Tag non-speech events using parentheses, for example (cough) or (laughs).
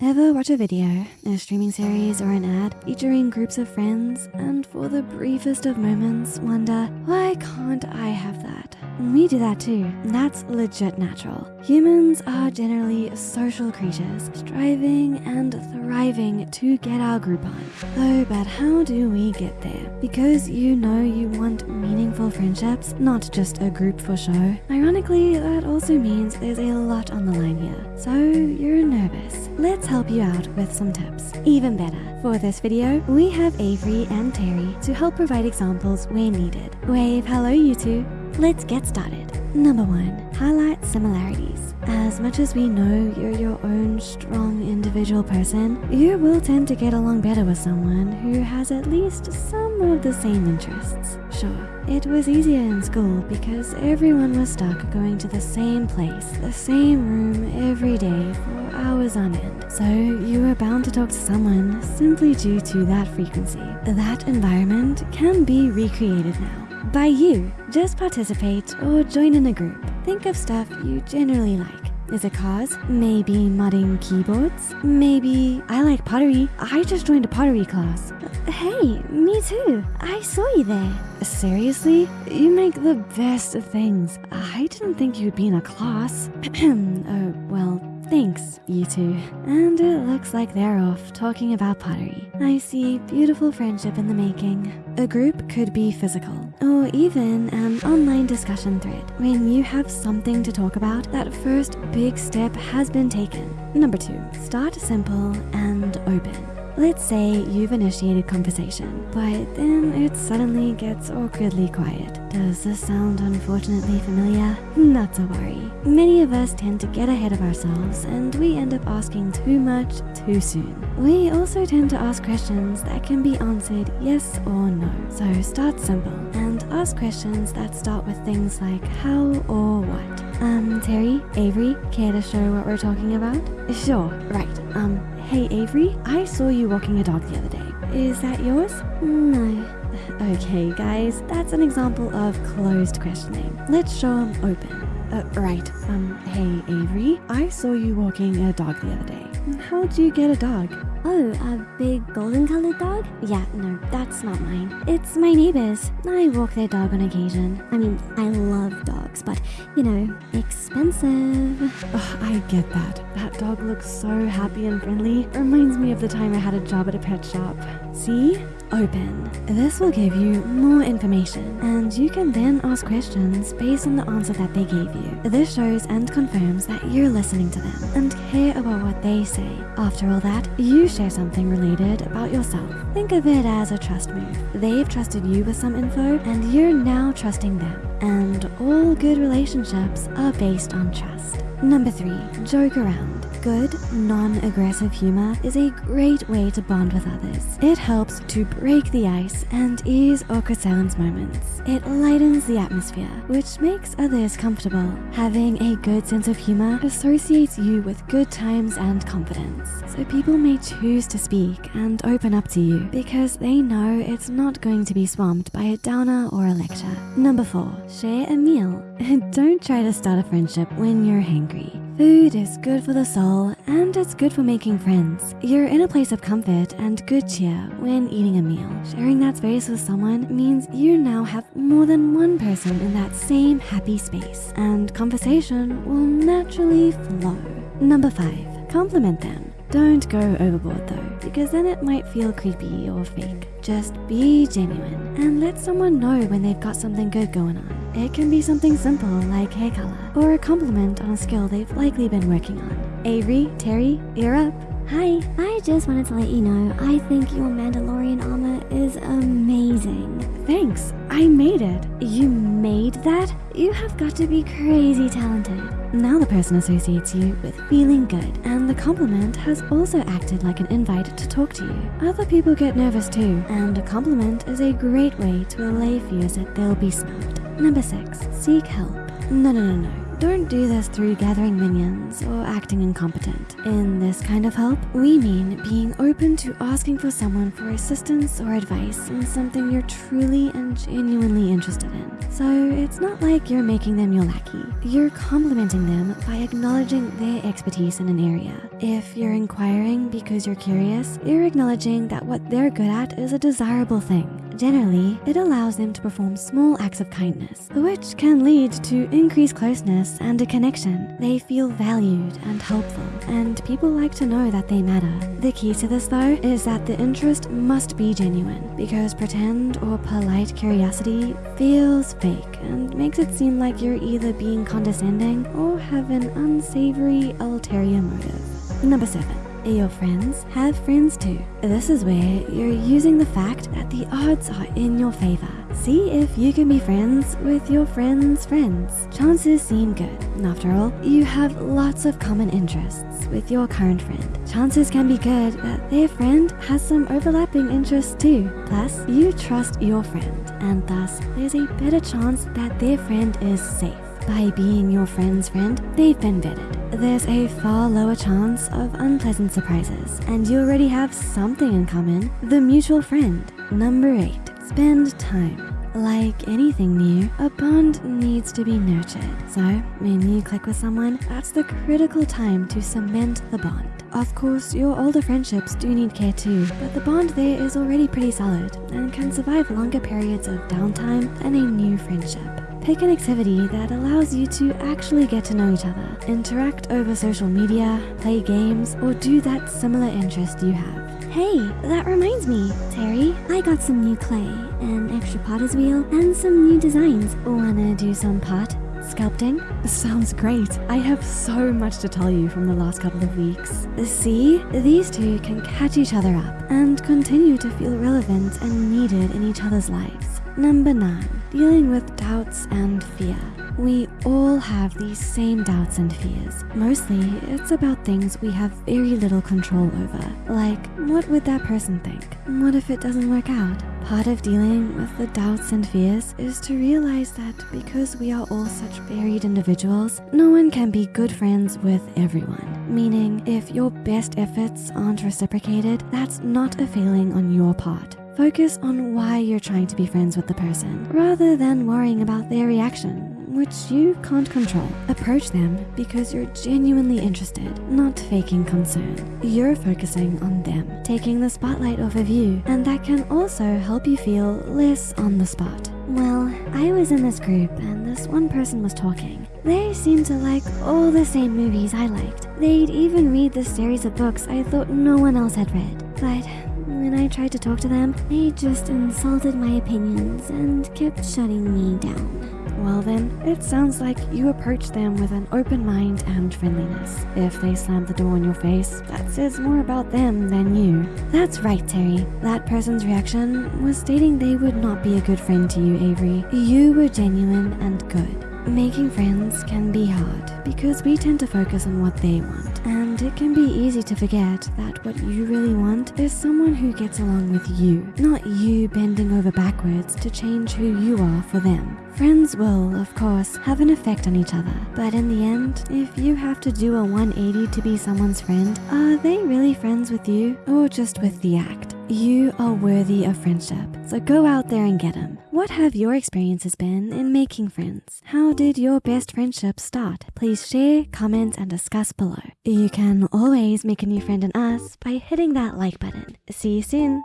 Ever watch a video, a streaming series, or an ad featuring groups of friends and for the briefest of moments wonder, why can't I have that? We do that too. That's legit natural. Humans are generally social creatures, striving and thriving to get our group on. Oh, but how do we get there? Because you know you want meaningful friendships, not just a group for show. Ironically, that also means there's a lot on the line here. So you're nervous. Let's help you out with some tips. Even better, for this video, we have Avery and Terry to help provide examples where needed. Wave hello you two. Let's get started. Number one, highlight similarities. As much as we know you're your own strong individual person, you will tend to get along better with someone who has at least some of the same interests. Sure, it was easier in school because everyone was stuck going to the same place, the same room every day for hours on end. So you were bound to talk to someone simply due to that frequency. That environment can be recreated now. By you, just participate or join in a group. Think of stuff you generally like. Is it cars? Maybe modding keyboards? Maybe I like pottery. I just joined a pottery class. Hey, me too. I saw you there. Seriously? You make the best of things. I didn't think you'd be in a class. (clears throat) oh, well, Thanks, you two. And it looks like they're off talking about pottery. I see beautiful friendship in the making. A group could be physical, or even an online discussion thread. When you have something to talk about, that first big step has been taken. Number two, start simple and open. Let's say you've initiated conversation, but then it suddenly gets awkwardly quiet. Does this sound unfortunately familiar? Not to worry. Many of us tend to get ahead of ourselves and we end up asking too much too soon. We also tend to ask questions that can be answered yes or no. So start simple ask questions that start with things like how or what. Um, Terry, Avery, care to show what we're talking about? Sure, right. Um, Hey Avery, I saw you walking a dog the other day. Is that yours? No. (laughs) Okay, guys, that's an example of closed questioning. Let's show them open. Uh, right, um, hey Avery, I saw you walking a dog the other day. How'd you get a dog? Oh, a big golden colored dog? Yeah, no, that's not mine. It's my neighbor's. I walk their dog on occasion. I mean, I love dogs, but, you know, expensive. Oh, I get that. That dog looks so happy and friendly. Reminds me of the time I had a job at a pet shop. See? Open. This will give you more information, and you can then ask questions based on the answer that they gave you. This shows and confirms that you're listening to them and care about what they say. After all that, you share something related about yourself. Think of it as a trust move. They've trusted you with some info, and you're now trusting them. And all good relationships are based on trust. Number three, joke around. Good, non-aggressive humor is a great way to bond with others. It helps to break the ice and ease awkward silence moments. It lightens the atmosphere, which makes others comfortable. Having a good sense of humor associates you with good times and confidence. So people may choose to speak and open up to you because they know it's not going to be swamped by a downer or a lecture. Number four, share a meal. (laughs) Don't try to start a friendship when you're hangry. Food is good for the soul and it's good for making friends. You're in a place of comfort and good cheer when eating a meal. Sharing that space with someone means you now have more than one person in that same happy space and conversation will naturally flow. Number five, compliment them. Don't go overboard though, because then it might feel creepy or fake. Just be genuine and let someone know when they've got something good going on. It can be something simple like hair color or a compliment on a skill they've likely been working on. Avery, Terry, you're up. Hi, I just wanted to let you know I think your Mandalorian armor is amazing. Thanks, I made it. You made that? You have got to be crazy talented. Now the person associates you with feeling good, and the compliment has also acted like an invite to talk to you. Other people get nervous too, and a compliment is a great way to allay fears that they'll be snubbed. Number six, seek help. No, no, no, no. Don't do this through gathering minions or acting incompetent. In this kind of help, we mean being open to asking for someone for assistance or advice in something you're truly and genuinely interested in. So it's not like you're making them your lackey. You're complimenting them by acknowledging their expertise in an area. If you're inquiring because you're curious, you're acknowledging that what they're good at is a desirable thing. Generally, it allows them to perform small acts of kindness, which can lead to increased closeness and a connection. They feel valued and helpful, and people like to know that they matter. The key to this, though, is that the interest must be genuine, because pretend or polite curiosity feels fake and makes it seem like you're either being condescending or have an unsavory ulterior motive. Number seven. Your friends have friends too. This is where you're using the fact that the odds are in your favor. See if you can be friends with your friend's friends. Chances seem good. After all, you have lots of common interests with your current friend. Chances can be good that their friend has some overlapping interests too. Plus, you trust your friend, and thus there's a better chance that their friend is safe. By being your friend's friend, they've been vetted. There's a far lower chance of unpleasant surprises, and you already have something in common the mutual friend. Number eight, spend time. Like anything new, a bond needs to be nurtured. So, when you click with someone, that's the critical time to cement the bond. Of course, your older friendships do need care too, but the bond there is already pretty solid and can survive longer periods of downtime than a new friendship. Pick an activity that allows you to actually get to know each other, interact over social media, play games, or do that similar interest you have. Hey, that reminds me, Terry. I got some new clay, an extra potter's wheel, and some new designs. Wanna do some pot sculpting? Sounds great. I have so much to tell you from the last couple of weeks. See, these two can catch each other up and continue to feel relevant and needed in each other's lives. Number nine, dealing with doubts and fear. We all have these same doubts and fears. Mostly, it's about things we have very little control over. Like, what would that person think? What if it doesn't work out? Part of dealing with the doubts and fears is to realize that because we are all such varied individuals, no one can be good friends with everyone. Meaning, if your best efforts aren't reciprocated, that's not a failing on your part. Focus on why you're trying to be friends with the person, rather than worrying about their reaction, which you can't control. Approach them because you're genuinely interested, not faking concern. You're focusing on them, taking the spotlight off of you, and that can also help you feel less on the spot. Well, I was in this group and this one person was talking. They seemed to like all the same movies I liked. They'd even read the series of books I thought no one else had read. But when I tried to talk to them, they just insulted my opinions and kept shutting me down. Well, then, it sounds like you approach them with an open mind and friendliness. If they slam the door in your face, that says more about them than you. That's right, Terry. That person's reaction was stating they would not be a good friend to you, Avery. You were genuine and good. Making friends can be hard because we tend to focus on what they want, and it can be easy to forget that what you really want is someone who gets along with you, not you bending over backwards to change who you are for them. Friends will, of course, have an effect on each other, but in the end, if you have to do a 180 to be someone's friend, are they really friends with you or just with the act? You are worthy of friendship, so go out there and get them. What have your experiences been in making friends? How did your best friendship start? Please share, comment, and discuss below. You can always make a new friend in us by hitting that like button. See you soon.